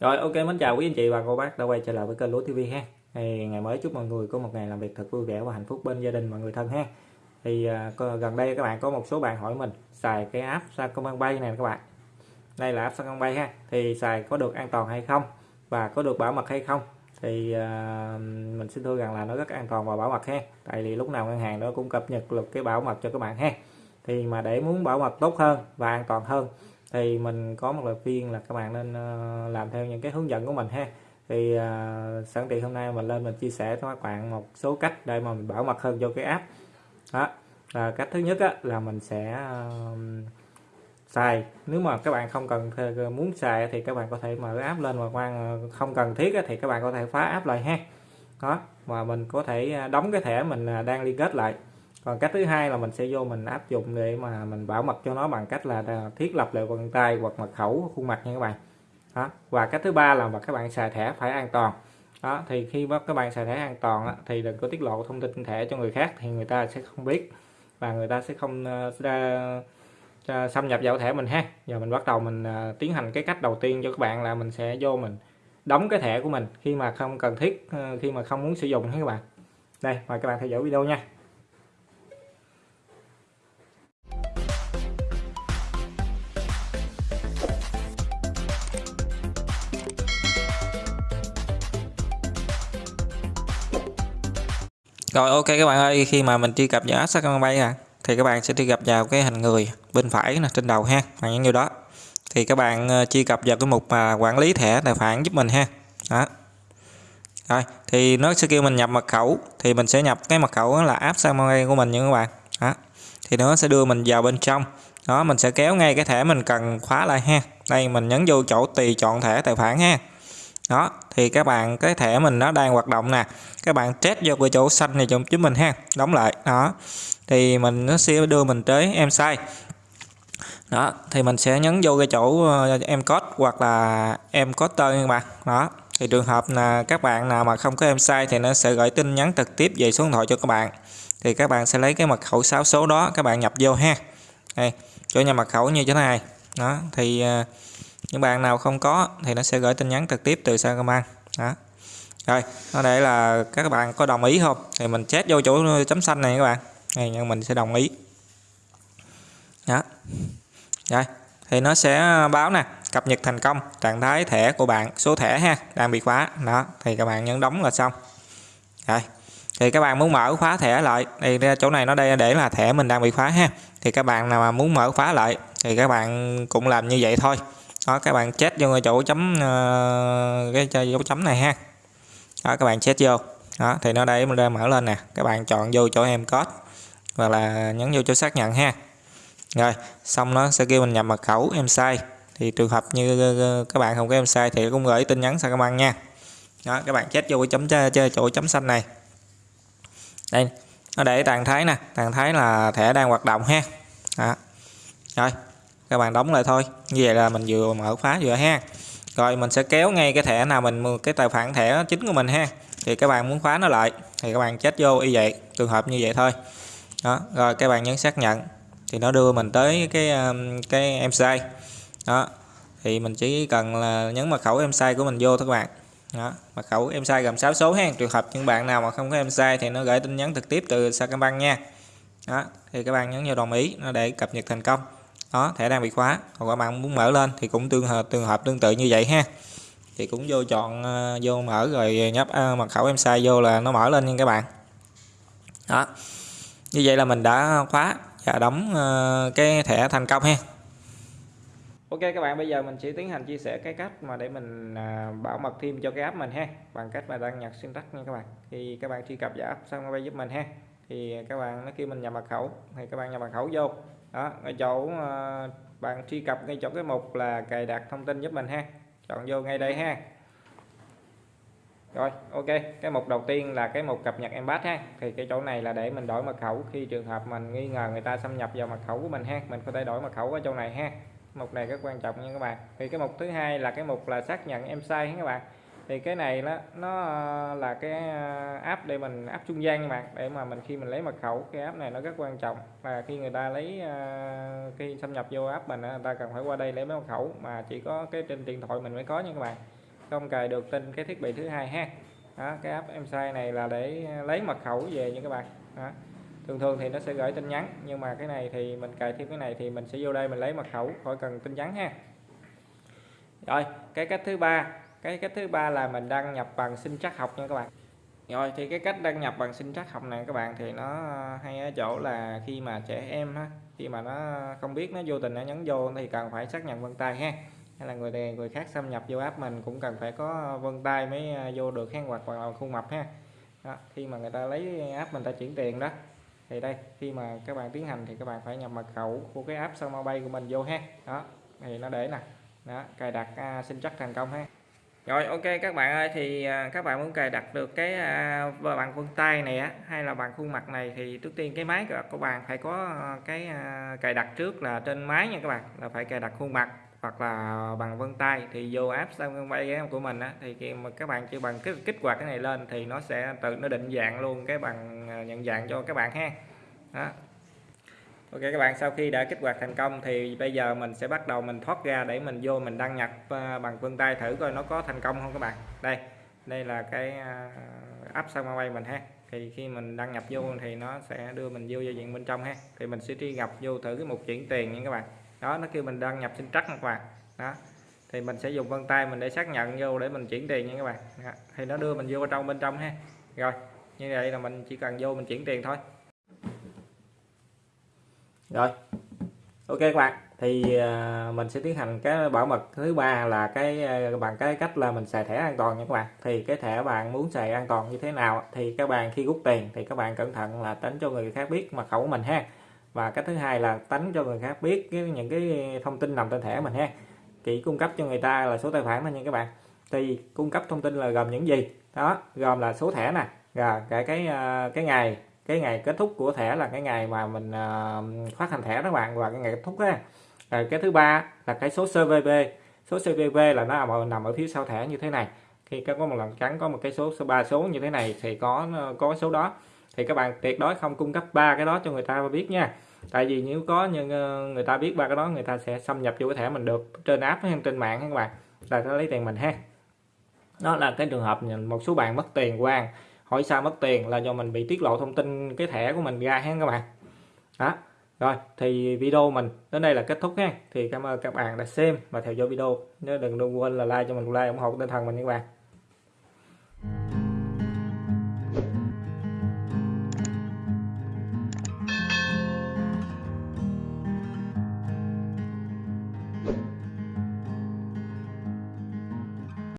Rồi ok mến chào quý anh chị và cô bác đã quay trở lại với kênh Lúa TV ha. Thì ngày mới chúc mọi người có một ngày làm việc thật vui vẻ và hạnh phúc bên gia đình và người thân ha. Thì à, gần đây các bạn có một số bạn hỏi mình xài cái app Sacombank này các bạn. Đây là app Sacombank ha. Thì xài có được an toàn hay không và có được bảo mật hay không? Thì uh, mình xin thưa rằng là nó rất an toàn và bảo mật ha. Tại vì lúc nào ngân hàng nó cũng cập nhật được cái bảo mật cho các bạn ha. Thì mà để muốn bảo mật tốt hơn và an toàn hơn thì mình có một lời khuyên là các bạn nên ờ, làm theo những cái hướng dẫn của mình ha. Thì ờ, uh, sẵn tiện hôm nay mình lên mình chia sẻ cho các bạn một số cách để mà mình bảo mật hơn cho cái app. Đó là cách thứ nhất á, là mình sẽ uh, xài. Nếu mà các bạn không cần ờ, muốn xài thì các bạn có thể mở app lên mà quan không cần thiết á, thì các bạn có thể phá app lại ha. Đó mà mình có thể đóng cái thẻ mình đang liên kết lại còn cách thứ hai là mình sẽ vô mình áp dụng để mà mình bảo mật cho nó bằng cách là thiết lập lại vân tay hoặc mật khẩu khuôn mặt nha các bạn. Đó. Và cách thứ ba là mà các bạn xài thẻ phải an toàn. Đó thì khi mà các bạn xài thẻ an toàn đó, thì đừng có tiết lộ thông tin thẻ cho người khác thì người ta sẽ không biết và người ta sẽ không uh, xâm nhập vào thẻ mình ha. Giờ mình bắt đầu mình uh, tiến hành cái cách đầu tiên cho các bạn là mình sẽ vô mình đóng cái thẻ của mình khi mà không cần thiết uh, khi mà không muốn sử dụng ha các bạn. Đây mời các bạn theo dõi video nha. Rồi ok các bạn ơi, khi mà mình truy cập vào app Sacombank à thì các bạn sẽ truy cập vào cái hình người bên phải nè trên đầu ha, bạn những điều đó. Thì các bạn ờ, truy cập vào cái mục mà quản lý thẻ tài khoản giúp mình ha. Đó. Rồi, thì nó sẽ kêu mình nhập mật khẩu thì mình sẽ nhập cái mật khẩu là app Sacombank của mình nha các bạn. Đó. Thì nó sẽ đưa mình vào bên trong. Đó, mình sẽ kéo ngay cái thẻ mình cần khóa lại ha. Đây mình nhấn vô chỗ tùy chọn thẻ tài khoản ha đó thì các bạn cái thẻ mình nó đang hoạt động nè. Các bạn test vô cái chỗ xanh này cho chúng mình ha. Đóng lại đó. Thì mình nó sẽ đưa mình tới em sai đó thì mình sẽ nhấn vô cái chỗ ờ, em code hoặc là em code tên các bạn. Đó thì trường hợp là các bạn nào mà không có em sai thì nó sẽ gửi tin nhắn trực tiếp về số điện thoại cho các bạn. Thì các bạn sẽ lấy cái mật khẩu 6 số đó các bạn nhập vô ha. Đây chỗ nhà mật khẩu như thế này. Đó thì uh, những bạn nào không có thì nó sẽ gửi tin nhắn trực tiếp từ Sacombank đó. Rồi nó để là các bạn có đồng ý không? Thì mình chết vô chỗ chấm xanh này các bạn. Này nhưng mình sẽ đồng ý. Đó. Rồi, thì nó sẽ báo nè, cập nhật thành công, trạng thái thẻ của bạn, số thẻ ha, đang bị khóa. Đó, thì các bạn nhấn đóng là xong. Rồi, thì các bạn muốn mở khóa thẻ lại, thì chỗ này nó đây để là thẻ mình đang bị khóa ha. Thì các bạn nào mà muốn mở khóa lại, thì các bạn cũng làm như vậy thôi đó các bạn chết vô chỗ chấm uh, cái dấu chấm này ha. Đó các bạn chết vô. Đó thì nó đây mình ra mở lên nè. Các bạn chọn vô chỗ em code và là nhấn vô chỗ xác nhận ha. Rồi xong nó sẽ kêu mình nhập mật khẩu em sai. Thì trường hợp như ờ, ờ, các bạn không có em sai thì cũng gửi tin nhắn sang các bạn nha. Đó các bạn chết vô chấm chơi chỗ chấm xanh này. Đây nó để trạng thái nè. Trạng thái là thẻ đang hoạt động ha. Đó. rồi các bạn đóng lại thôi. Như vậy là mình vừa mở khóa vừa ha. Rồi, mình sẽ kéo ngay cái thẻ nào mình cái tài khoản thẻ chính của mình ha. Thì các bạn muốn khóa nó lại, thì các bạn chết vô y vậy, trường hợp như vậy thôi. Đó, rồi các bạn nhấn xác nhận. Thì nó đưa mình tới cái um, cái em sai. Đó, thì mình chỉ cần là nhấn mật khẩu em sai của mình vô thôi các bạn. Đó, mật khẩu em sai gồm 6 số ha. Trường hợp những bạn nào mà không có em sai thì nó gửi tin nhắn trực tiếp từ Sacombank nha. Đó, thì các bạn nhấn vào đồng ý, nó để cập nhật thành công đó thẻ đang bị khóa. Còn các bạn muốn mở lên thì cũng tương hợp tương hợp tương tự như vậy ha. Thì cũng vô chọn ờ, vô mở rồi nhấp à, mật khẩu em sai vô là nó mở lên nha các bạn. Đó. Như vậy là mình đã khóa và đóng ờ, cái thẻ thành công ha. Ok các bạn bây giờ mình sẽ tiến hành chia sẻ cái cách mà để mình bảo mật thêm cho cái app mình ha. Bằng cách mà đăng nhập syntax nha các bạn. Thì các bạn truy cập vào app xong nó giúp mình ha. Thì các bạn nó kêu mình nhập mật khẩu. Thì các bạn nhập mật khẩu vô đó ngay chỗ à, bạn truy cập ngay chỗ cái mục là cài đặt thông tin giúp mình ha. Chọn vô ngay đây ha. Rồi ok cái mục đầu tiên là cái mục cập nhật embed ha. Thì cái chỗ này là để mình đổi mật khẩu khi trường hợp mình nghi ngờ người ta xâm nhập vào mật khẩu của mình ha. Mình có thể đổi mật khẩu ở chỗ này ha. Mục này rất quan trọng nha các bạn. Thì cái mục thứ hai là cái mục là xác nhận em sai các bạn thì cái này nó nó là cái ờ, app để mình app trung gian mà để mà mình khi mình lấy mật khẩu cái app này nó rất quan trọng. Và khi người ta lấy ờ, khi xâm nhập vô app mình người ta cần phải qua đây lấy mật khẩu mà chỉ có cái trên điện thoại mình mới có nha các bạn. Không cài được trên cái thiết bị thứ hai ha. Đó, cái app em sai này là để lấy mật khẩu về nha các bạn. Đó. thường thường thì nó sẽ gửi tin nhắn nhưng mà cái này thì mình cài thêm cái này thì mình sẽ vô đây mình lấy mật khẩu khỏi cần tin nhắn ha. Rồi cái cách thứ ba cái cách thứ ba là mình đăng nhập bằng sinh trắc học nha các bạn. Rồi thì cái cách đăng nhập bằng sinh trắc học này các bạn thì nó hay ở chỗ là khi mà trẻ em ha khi mà nó không biết nó vô tình nó nhấn vô thì cần phải xác nhận vân tay ha. Hay là người này người khác xâm nhập vô app mình cũng cần phải có vân tay mới à, vô được hang hoặc là khuôn mặt ha. Đó, khi mà người ta lấy app mình ta chuyển tiền đó. Thì đây khi mà các bạn tiến hành thì các bạn phải nhập mật khẩu của cái app sao mobile của mình vô ha. Đó thì nó để nè. Đó cài đặt uh, sinh chắc thành công ha rồi ok các bạn ơi thì à, các bạn muốn cài đặt được cái uh, bằng vân tay này á hay là bằng khuôn mặt này thì trước tiên cái máy của bạn phải có à, cái uh, cài đặt trước là trên máy nha các bạn là phải cài đặt khuôn mặt hoặc là bằng vân tay. Thì vô app Samsung Pay của mình á thì khi mà các bạn chỉ bằng cái kích hoạt cái này lên thì nó sẽ tự nó định dạng luôn cái bằng nhận dạng cho các bạn ha. Đó. Ok, các bạn, sau khi đã kích hoạt thành công thì bây giờ mình sẽ bắt đầu mình thoát ra để mình vô mình đăng nhập à, bằng vân tay thử coi nó có thành công không các bạn. Đây đây là cái à, app sao bay mình ha. Thì khi mình đăng nhập vô thì nó sẽ đưa mình vô giao diện bên trong ha. Thì mình sẽ truy cập vô thử cái mục chuyển tiền nha các bạn. Đó, nó kêu mình đăng nhập sinh trắc các bạn. Đó, thì mình sẽ dùng vân tay mình để xác nhận vô để mình chuyển tiền nha các bạn. Đó. thì nó đưa mình vô trong, bên trong ha. Rồi, như vậy là mình chỉ cần vô mình chuyển tiền thôi rồi. Ok các bạn. Thì à, mình sẽ tiến hành cái bảo mật thứ ba là cái à, bằng cái cách là mình xài thẻ an toàn nha các bạn. Thì cái thẻ bạn muốn xài an toàn như thế nào thì các bạn khi rút tiền thì các bạn cẩn thận là tránh cho người khác biết mật khẩu của mình ha. Và cách thứ hai là tránh cho người khác biết cái, những cái thông tin nằm trên thẻ mình ha. Chỉ cung cấp cho người ta là số tài khoản thôi nha các bạn. Thì cung cấp thông tin là gồm những gì? Đó gồm là số thẻ nè rồi cái cái cái ngày cái ngày kết thúc của thẻ là cái ngày mà mình uh, phát hành thẻ các bạn và cái ngày kết thúc á. Rồi cái thứ ba là cái số CVV số CVV là nó nằm ở phía sau thẻ như thế này. Khi có một lần trắng có một cái số số ba số như thế này thì có có số đó. Thì các bạn tuyệt đối không cung cấp ba cái đó cho người ta biết nha. Tại vì nếu có nhưng ờ, người ta biết ba cái đó người ta sẽ xâm nhập vô cái thẻ mình được trên app hay trên mạng các bạn. Là nó lấy tiền mình ha. Đó là cái trường hợp một số bạn mất tiền quan hỏi sao mất tiền là do mình bị tiết lộ thông tin cái thẻ của mình ra ha các bạn? Đó, rồi, thì video mình, đến đây là kết thúc ha. Thì cảm ơn các bạn đã xem và theo dõi video. Nhớ đừng quên là like cho mình, like ủng hộ tinh thần mình các bạn.